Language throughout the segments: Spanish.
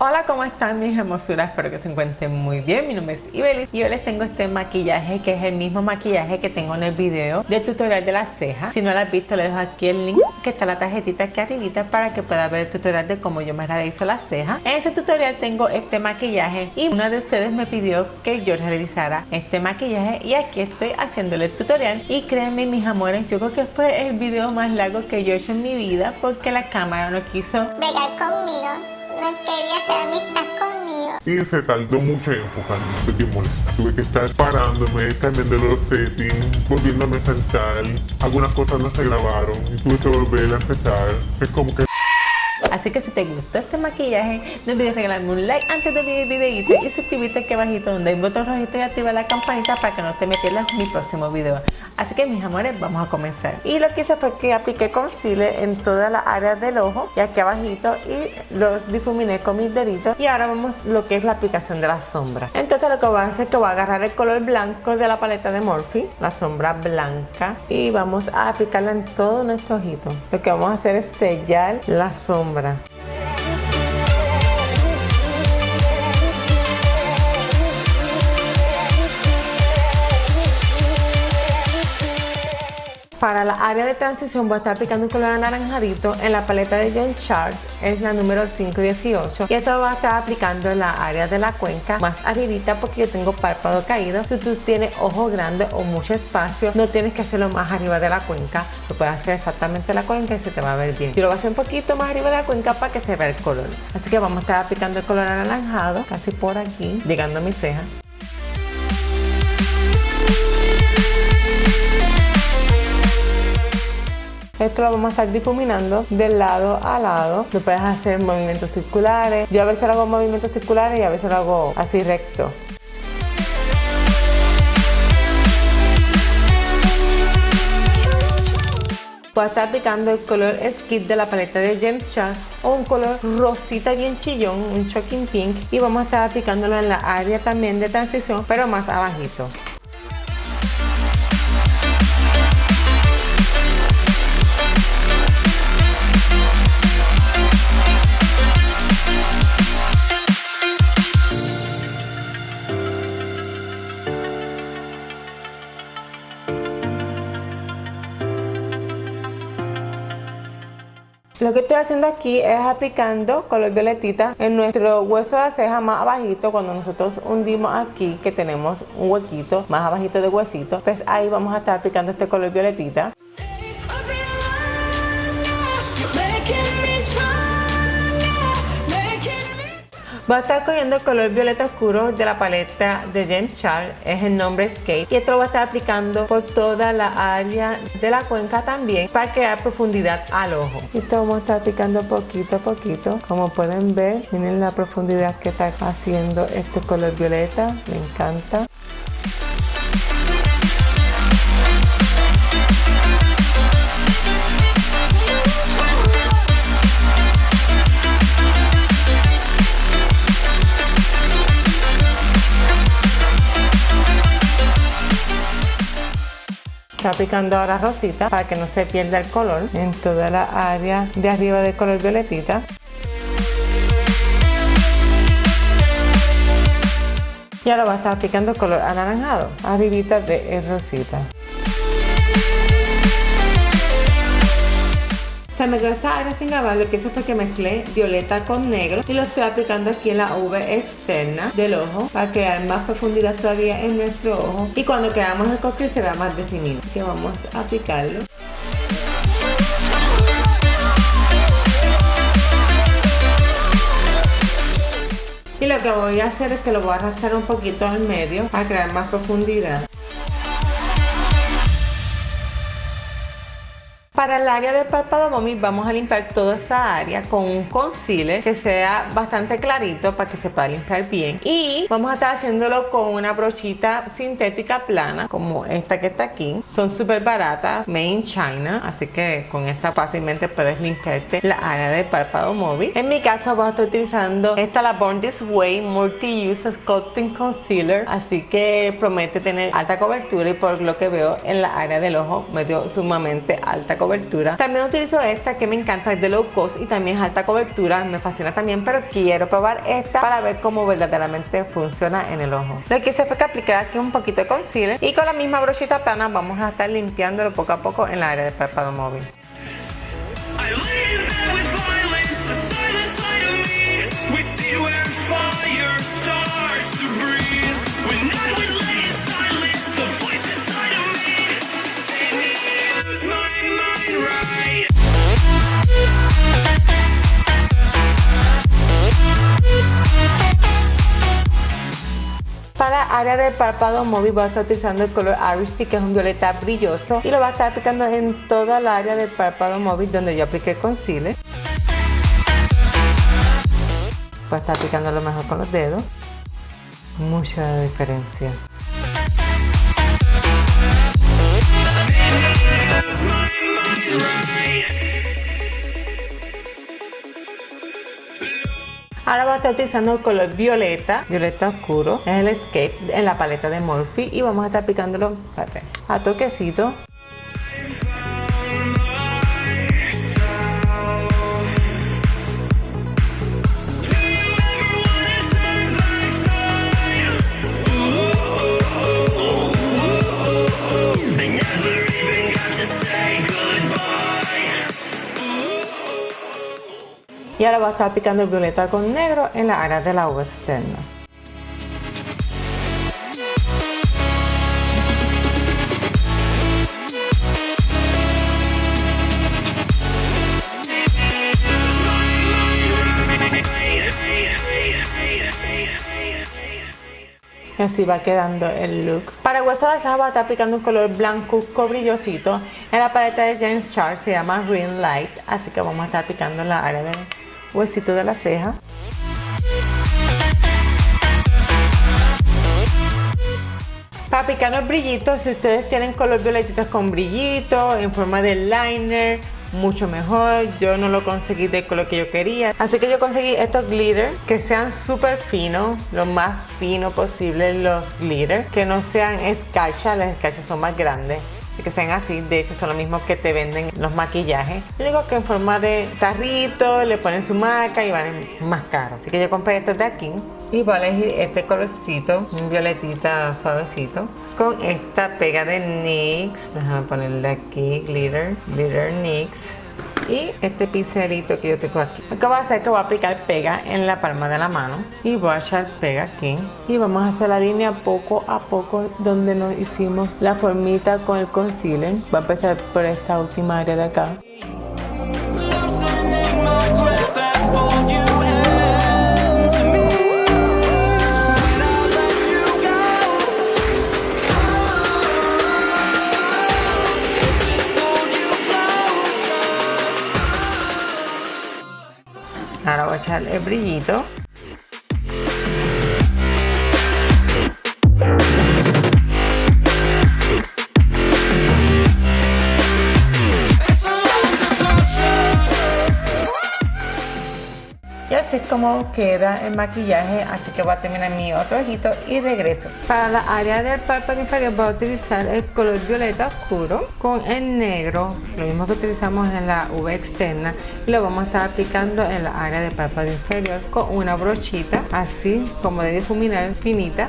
Hola, ¿cómo están mis hermosuras? Espero que se encuentren muy bien. Mi nombre es Ibelis y hoy les tengo este maquillaje que es el mismo maquillaje que tengo en el video del tutorial de las cejas. Si no lo has visto, les dejo aquí el link que está la tarjetita aquí arribita para que pueda ver el tutorial de cómo yo me realizo las cejas. En ese tutorial tengo este maquillaje y una de ustedes me pidió que yo realizara este maquillaje y aquí estoy haciéndole el tutorial. Y créanme mis amores, yo creo que fue el video más largo que yo he hecho en mi vida porque la cámara no quiso bregar conmigo no quería hacer amistad conmigo. Y se tardó mucho en enfocarme, estoy bien molesta. Tuve que estar parándome, cambiando los settings, volviéndome a sentar. Algunas cosas no se grabaron y tuve que volver a empezar. Es como que Así que si te gustó este maquillaje, no olvides regalarme un like antes de ver el videito y suscribirte aquí abajito donde hay un botón rojito y activa la campanita para que no te pierdas mi próximo video. Así que mis amores, vamos a comenzar. Y lo que hice fue que apliqué concealer en todas las áreas del ojo y aquí abajito y lo difuminé con mis deditos. Y ahora vamos lo que es la aplicación de la sombra. Entonces lo que voy a hacer es que voy a agarrar el color blanco de la paleta de Morphe, la sombra blanca, y vamos a aplicarla en todo nuestro ojito. Lo que vamos a hacer es sellar la sombra sombra. Para la área de transición voy a estar aplicando un color anaranjadito en la paleta de John Charles, es la número 518 y esto lo voy a estar aplicando en la área de la cuenca más arribita porque yo tengo párpado caído. Si tú tienes ojo grande o mucho espacio, no tienes que hacerlo más arriba de la cuenca, lo puedes hacer exactamente en la cuenca y se te va a ver bien. Yo lo voy a hacer un poquito más arriba de la cuenca para que se vea el color. Así que vamos a estar aplicando el color anaranjado casi por aquí, llegando a mi ceja. Esto lo vamos a estar difuminando de lado a lado. Lo puedes hacer movimientos circulares. Yo a veces lo hago movimientos circulares y a veces lo hago así recto. Voy a estar aplicando el color Skid de la paleta de James Charles o un color rosita bien chillón, un shocking pink y vamos a estar aplicándolo en la área también de transición pero más abajito. Estoy haciendo aquí es aplicando color violetita en nuestro hueso de ceja más abajito cuando nosotros hundimos aquí que tenemos un huequito más abajito de huesito. Pues ahí vamos a estar aplicando este color violetita Voy a estar cogiendo el color violeta oscuro de la paleta de James Charles, es el nombre Escape y esto lo voy a estar aplicando por toda la área de la cuenca también para crear profundidad al ojo. Y esto vamos a estar aplicando poquito a poquito, como pueden ver, miren la profundidad que está haciendo este color violeta, me encanta. Está aplicando ahora rosita para que no se pierda el color en toda la área de arriba del color violetita. Y ahora va a estar aplicando color anaranjado, arribita de rosita. Se me quedó esta área sin grabar, lo que hice fue que mezclé violeta con negro y lo estoy aplicando aquí en la V externa del ojo para crear más profundidad todavía en nuestro ojo y cuando creamos el cosquillo se vea más definido. Así que vamos a aplicarlo. Y lo que voy a hacer es que lo voy a arrastrar un poquito al medio para crear más profundidad. Para el área del párpado mommy vamos a limpiar toda esta área con un concealer que sea bastante clarito para que se pueda limpiar bien. Y vamos a estar haciéndolo con una brochita sintética plana como esta que está aquí. Son súper baratas, made in China, así que con esta fácilmente puedes limpiarte la área del párpado móvil. En mi caso voy a estar utilizando esta la Born Way Multi-Use Sculpting Concealer, así que promete tener alta cobertura y por lo que veo en la área del ojo me dio sumamente alta cobertura También utilizo esta que me encanta, es de low cost y también es alta cobertura, me fascina también, pero quiero probar esta para ver cómo verdaderamente funciona en el ojo. Lo que hice fue que aplicar aquí un poquito de concealer y con la misma brochita plana vamos a estar limpiándolo poco a poco en la área del párpado móvil. Para área del párpado móvil voy a estar utilizando el color Aristy que es un violeta brilloso y lo voy a estar aplicando en toda la área del párpado móvil donde yo apliqué concealer. Voy a estar aplicando lo mejor con los dedos. Mucha diferencia. Ahora voy a estar utilizando el color violeta, violeta oscuro, es el Escape en la paleta de Morphe y vamos a estar aplicándolo a toquecito. Y ahora voy a estar aplicando el violeta con negro en la área de la uva externa. Y así va quedando el look. Para hueso de ceja voy a estar aplicando un color blanco brillosito. En la paleta de James Charles se llama Green Light. Así que vamos a estar aplicando en la área del huesito de la ceja. Para aplicar los brillitos, si ustedes tienen color violetitas con brillitos, en forma de liner, mucho mejor. Yo no lo conseguí del color que yo quería. Así que yo conseguí estos glitter que sean súper finos, lo más fino posible los glitter. Que no sean escarcha, las escarchas son más grandes. Que sean así, de hecho son lo mismo que te venden los maquillajes. Yo digo que en forma de tarrito, le ponen su marca y valen más caro. Así que yo compré estos de aquí. Y voy a elegir este colorcito, un violetita suavecito, con esta pega de NYX. Déjame ponerle aquí, glitter, glitter NYX. Y este pincelito que yo tengo aquí. Lo que voy a hacer es que voy a aplicar pega en la palma de la mano. Y voy a echar pega aquí. Y vamos a hacer la línea poco a poco donde nos hicimos la formita con el concealer. Voy a empezar por esta última área de acá. Ahora voy a echar el brillito. Como queda el maquillaje, así que voy a terminar mi otro ojito y regreso. Para la área del párpado inferior voy a utilizar el color violeta oscuro con el negro, lo mismo que utilizamos en la V externa, y lo vamos a estar aplicando en la área del párpado inferior con una brochita, así como de difuminar finita.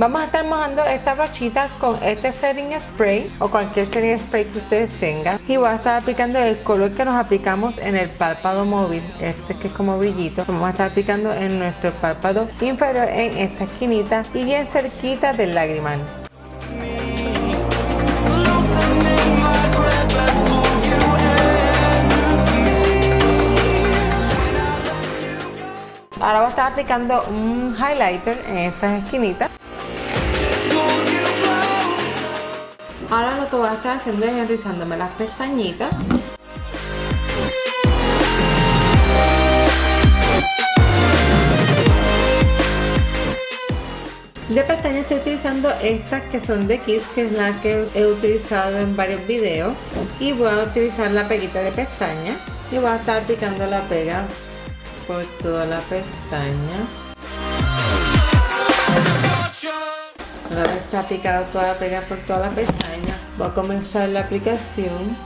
Vamos a estar mojando esta brochita con este setting spray o cualquier setting spray que ustedes tengan y voy a estar aplicando el color que nos aplicamos en el párpado móvil, este que es como brillito, vamos a estar aplicando en nuestro párpado inferior en esta esquinita y bien cerquita del lagrimal. Ahora voy a estar aplicando un highlighter en estas esquinitas. Ahora lo que voy a estar haciendo es enrizándome las pestañitas. De pestañas estoy utilizando estas que son de Kiss, que es la que he utilizado en varios videos. Y voy a utilizar la peguita de pestaña Y voy a estar aplicando la pega por toda la pestaña. Vez está aplicada toda la pega por toda la pestaña, voy a comenzar la aplicación.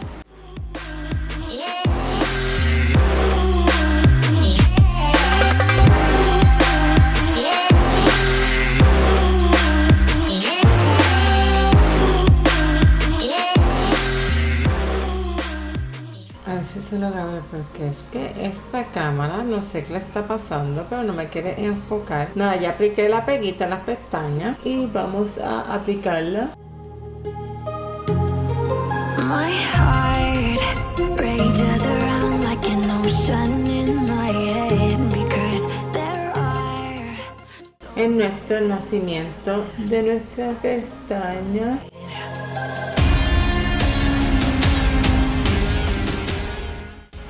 Si se lo ver porque es que esta cámara no sé qué le está pasando pero no me quiere enfocar. Nada ya apliqué la peguita en las pestañas y vamos a aplicarla. My heart rages around like an ocean in my head because there are en nuestro nacimiento de nuestra pestaña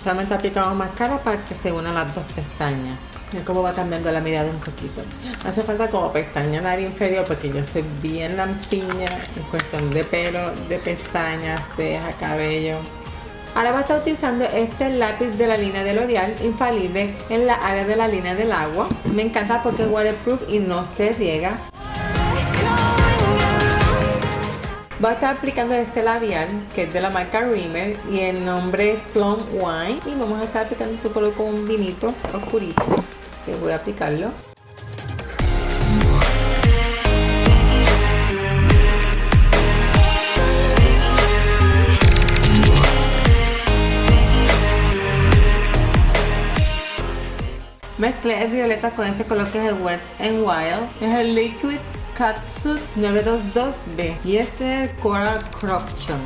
solamente aplicamos máscara para que se unan las dos pestañas Mira cómo va cambiando la mirada un poquito hace falta como pestaña en área inferior porque yo soy bien lampiña en cuestión de pelo, de pestañas, cejas, cabello Ahora voy a estar utilizando este lápiz de la línea de L'Oreal infalible en la área de la línea del agua. Me encanta porque es waterproof y no se riega. Voy a estar aplicando este labial que es de la marca Rimmel y el nombre es Plum Wine y vamos a estar aplicando este color con un vinito oscurito voy a aplicarlo. Mezclé el violeta con este color que es el Wet n Wild. Es el Liquid Catsuit 922B y este es el Coral Corruption.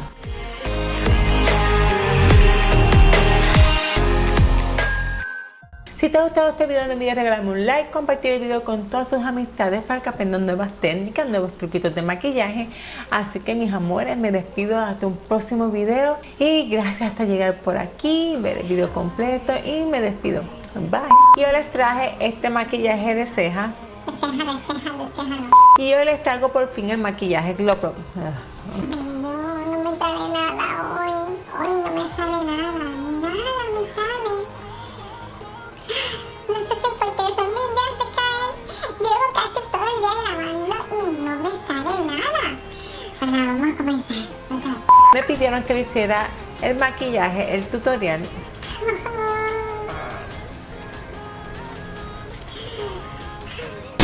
Si te ha gustado este video no olvides regalarme un like, compartir el video con todas sus amistades para que aprendan nuevas técnicas, nuevos truquitos de maquillaje. Así que mis amores, me despido hasta un próximo video y gracias hasta llegar por aquí, ver el video completo y me despido. Bye. Y hoy les traje este maquillaje de ceja. Y hoy les traigo por fin el maquillaje Glow Pro. No, no me sale nada hoy. Hoy no me sale nada. Nada me sale. No sé si porque son mis días de caer. Llevo casi todo el día lavando y no me sale nada. Ahora vamos a comenzar. Me pidieron que le hiciera el maquillaje, el tutorial